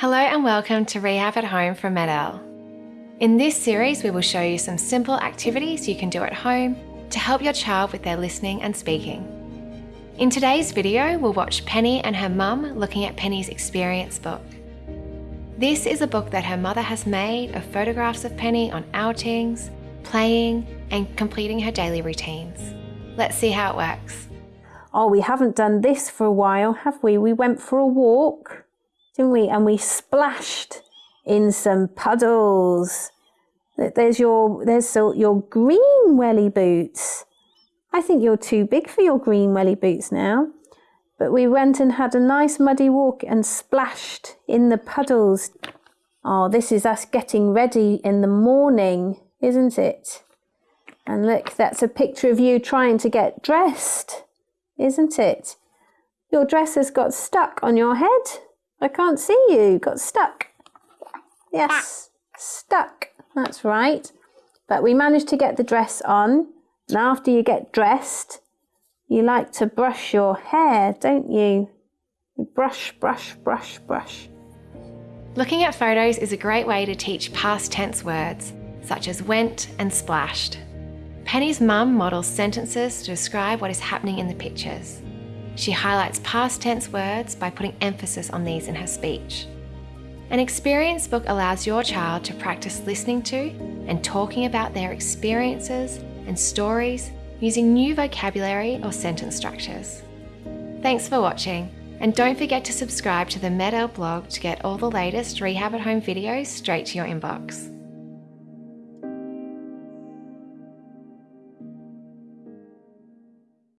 Hello and welcome to Rehab at Home from MED-EL. In this series, we will show you some simple activities you can do at home to help your child with their listening and speaking. In today's video, we'll watch Penny and her mum looking at Penny's experience book. This is a book that her mother has made of photographs of Penny on outings, playing, and completing her daily routines. Let's see how it works. Oh, we haven't done this for a while, have we? We went for a walk didn't we? And we splashed in some puddles. There's your there's your green welly boots. I think you're too big for your green welly boots now. But we went and had a nice muddy walk and splashed in the puddles. Oh, this is us getting ready in the morning, isn't it? And look, that's a picture of you trying to get dressed, isn't it? Your dress has got stuck on your head. I can't see you. Got stuck. Yes, ah. stuck. That's right. But we managed to get the dress on. And after you get dressed, you like to brush your hair, don't you? Brush, brush, brush, brush. Looking at photos is a great way to teach past tense words, such as went and splashed. Penny's mum models sentences to describe what is happening in the pictures. She highlights past tense words by putting emphasis on these in her speech. An experience book allows your child to practice listening to and talking about their experiences and stories using new vocabulary or sentence structures. Thanks for watching, and don't forget to subscribe to the MED-EL blog to get all the latest Rehab at Home videos straight to your inbox.